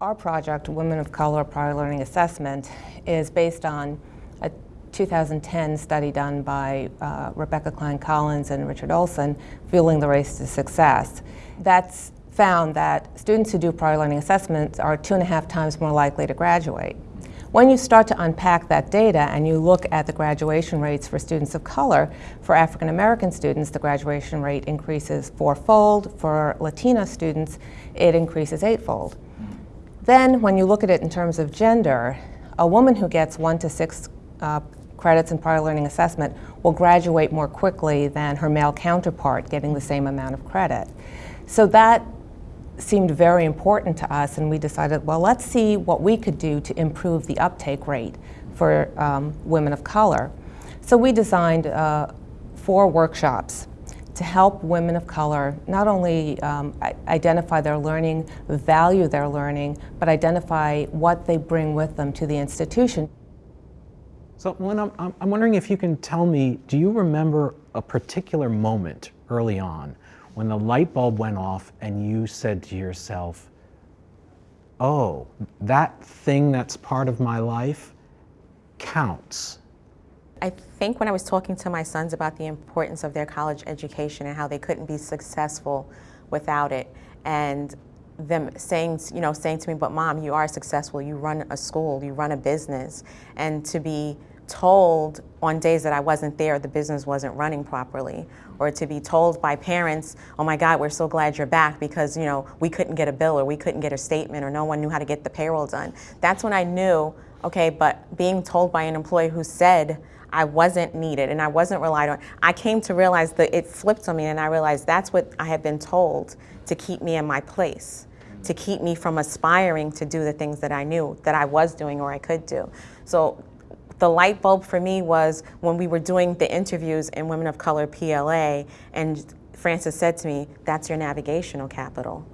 Our project, Women of Color Prior Learning Assessment, is based on a 2010 study done by uh, Rebecca Klein Collins and Richard Olson, Fueling the Race to Success. That's found that students who do prior learning assessments are two and a half times more likely to graduate. When you start to unpack that data and you look at the graduation rates for students of color, for African American students, the graduation rate increases fourfold. For Latina students, it increases eightfold. Then, when you look at it in terms of gender, a woman who gets one to six uh, credits in prior learning assessment will graduate more quickly than her male counterpart getting the same amount of credit. So that seemed very important to us and we decided, well, let's see what we could do to improve the uptake rate for um, women of color. So we designed uh, four workshops to help women of color not only um, identify their learning, value their learning, but identify what they bring with them to the institution. So when I'm, I'm wondering if you can tell me, do you remember a particular moment early on when the light bulb went off and you said to yourself, oh, that thing that's part of my life counts? I think when I was talking to my sons about the importance of their college education and how they couldn't be successful without it, and them saying, you know, saying to me, but mom, you are successful, you run a school, you run a business, and to be told on days that I wasn't there the business wasn't running properly or to be told by parents oh my god we're so glad you're back because you know we couldn't get a bill or we couldn't get a statement or no one knew how to get the payroll done. That's when I knew okay but being told by an employee who said I wasn't needed and I wasn't relied on. I came to realize that it flipped on me and I realized that's what I had been told to keep me in my place, to keep me from aspiring to do the things that I knew that I was doing or I could do. So the light bulb for me was when we were doing the interviews in Women of Color PLA and Francis said to me, that's your navigational capital.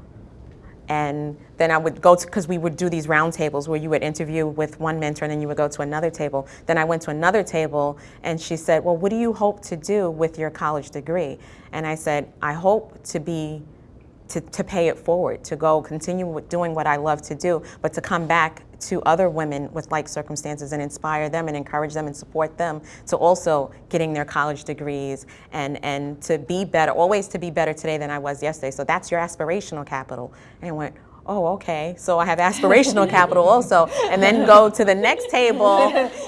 And then I would go to, because we would do these roundtables where you would interview with one mentor and then you would go to another table. Then I went to another table and she said, well, what do you hope to do with your college degree? And I said, I hope to be, to, to pay it forward, to go continue with doing what I love to do, but to come back to other women with like circumstances and inspire them and encourage them and support them to also getting their college degrees and, and to be better, always to be better today than I was yesterday. So that's your aspirational capital. And I went, oh, okay, so I have aspirational capital also, and then go to the next table,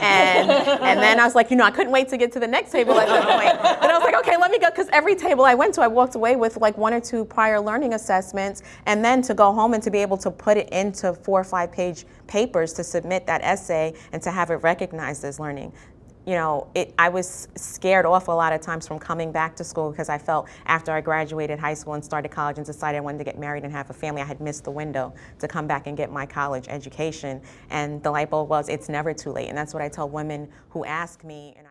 and and then I was like, you know, I couldn't wait to get to the next table at that point. And I was like, okay, let me go, because every table I went to, I walked away with like one or two prior learning assessments, and then to go home and to be able to put it into four or five page papers to submit that essay and to have it recognized as learning you know, it, I was scared off a lot of times from coming back to school because I felt after I graduated high school and started college and decided I wanted to get married and have a family, I had missed the window to come back and get my college education. And the light bulb was, it's never too late. And that's what I tell women who ask me. And I